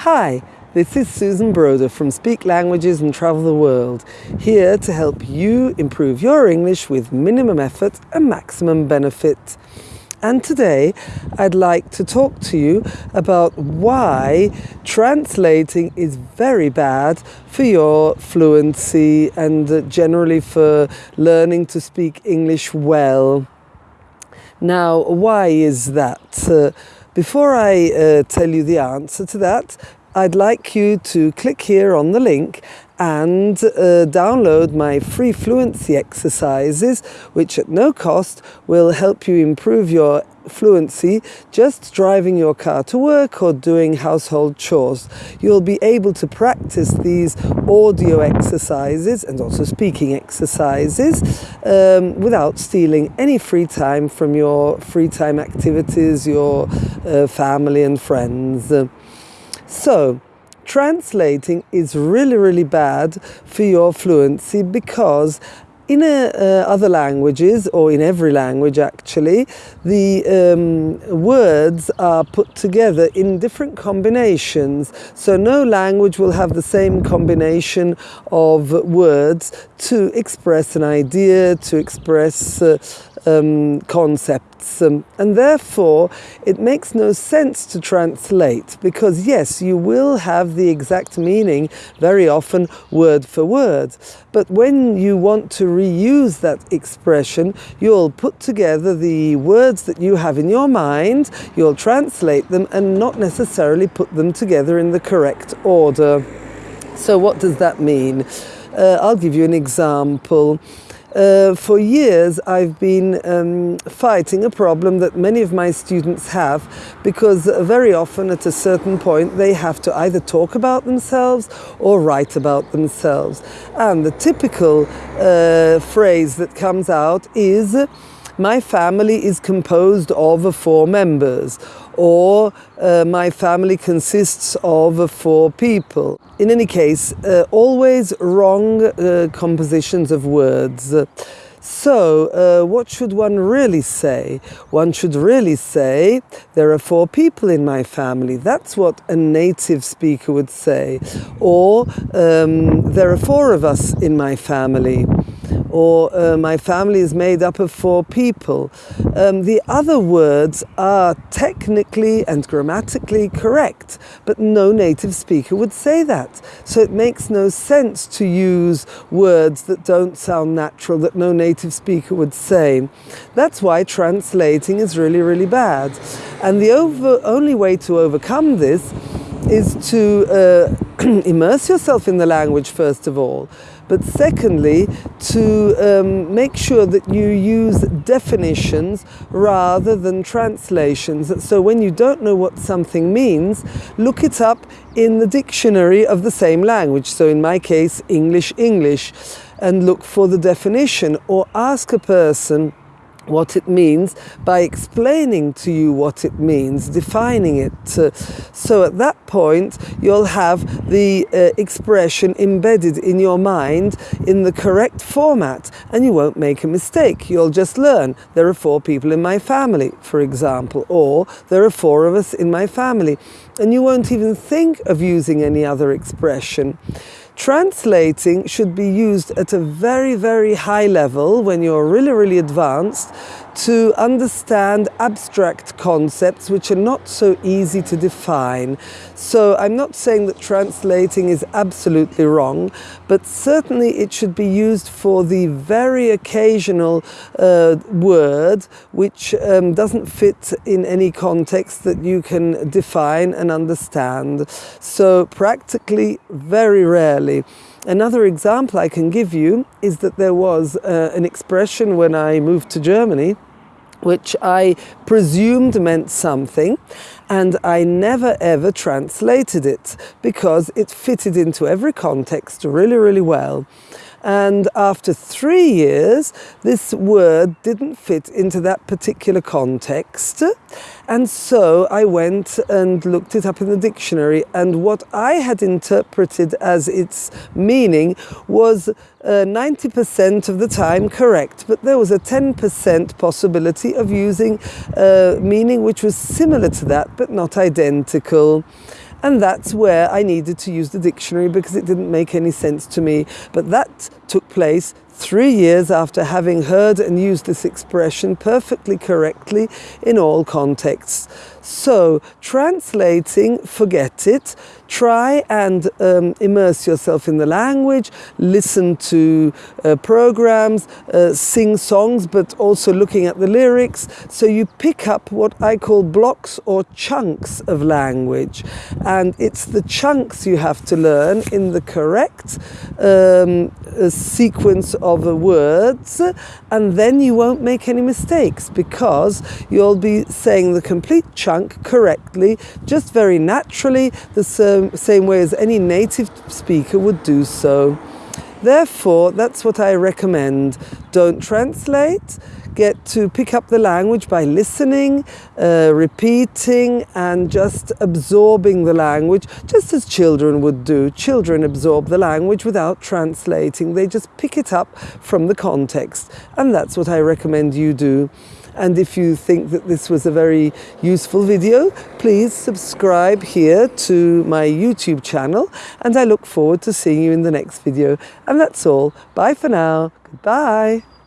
Hi, this is Susan Broder from Speak Languages and Travel the World, here to help you improve your English with minimum effort and maximum benefit. And today I'd like to talk to you about why translating is very bad for your fluency and generally for learning to speak English well. Now, why is that? Uh, before I uh, tell you the answer to that, I'd like you to click here on the link and uh, download my free fluency exercises, which at no cost will help you improve your fluency just driving your car to work or doing household chores. You'll be able to practice these audio exercises and also speaking exercises um, without stealing any free time from your free time activities, your uh, family and friends. So, translating is really, really bad for your fluency because in a, uh, other languages, or in every language actually, the um, words are put together in different combinations. So no language will have the same combination of words to express an idea, to express uh, um, concepts. Um, and therefore, it makes no sense to translate because, yes, you will have the exact meaning very often word for word. But when you want to reuse that expression, you'll put together the words that you have in your mind, you'll translate them and not necessarily put them together in the correct order. So, what does that mean? Uh, I'll give you an example. Uh, for years, I've been um, fighting a problem that many of my students have because very often at a certain point they have to either talk about themselves or write about themselves. And the typical uh, phrase that comes out is, my family is composed of four members or uh, my family consists of four people. In any case, uh, always wrong uh, compositions of words. So, uh, what should one really say? One should really say, there are four people in my family. That's what a native speaker would say. Or, um, there are four of us in my family or uh, my family is made up of four people. Um, the other words are technically and grammatically correct, but no native speaker would say that. So it makes no sense to use words that don't sound natural, that no native speaker would say. That's why translating is really, really bad. And the over, only way to overcome this is to uh, immerse yourself in the language first of all but secondly, to um, make sure that you use definitions rather than translations. So when you don't know what something means, look it up in the dictionary of the same language. So in my case, English, English, and look for the definition or ask a person what it means by explaining to you what it means, defining it. so at that point, you'll have the uh, expression embedded in your mind in the correct format and you won't make a mistake. You'll just learn there are four people in my family, for example, or there are four of us in my family. And you won't even think of using any other expression. Translating should be used at a very, very high level when you're really, really advanced to understand abstract concepts which are not so easy to define. So I'm not saying that translating is absolutely wrong, but certainly it should be used for the very occasional uh, word which um, doesn't fit in any context that you can define and understand. So practically very rarely. Another example I can give you is that there was uh, an expression when I moved to Germany which I presumed meant something and I never ever translated it because it fitted into every context really, really well. And after three years, this word didn't fit into that particular context. And so I went and looked it up in the dictionary. And what I had interpreted as its meaning was 90% uh, of the time correct, but there was a 10% possibility of using a uh, meaning which was similar to that, but not identical. and that's where I needed to use the dictionary because it didn't make any sense to me. But that took place three years after having heard and used this expression perfectly correctly in all contexts. So, translating, forget it. Try and um, immerse yourself in the language, listen to uh, programs, uh, sing songs, but also looking at the lyrics. So you pick up what I call blocks or chunks of language. And it's the chunks you have to learn in the correct um, uh, sequence of the words, and then you won't make any mistakes because you'll be saying the complete chunk correctly, just very naturally, the same way as any native speaker would do so. Therefore, that's what I recommend. Don't translate, get to pick up the language by listening, uh, repeating, and just absorbing the language, just as children would do. Children absorb the language without translating, they just pick it up from the context, and that's what I recommend you do. And if you think that this was a very useful video, please subscribe here to my YouTube channel. And I look forward to seeing you in the next video. And that's all. Bye for now. Goodbye.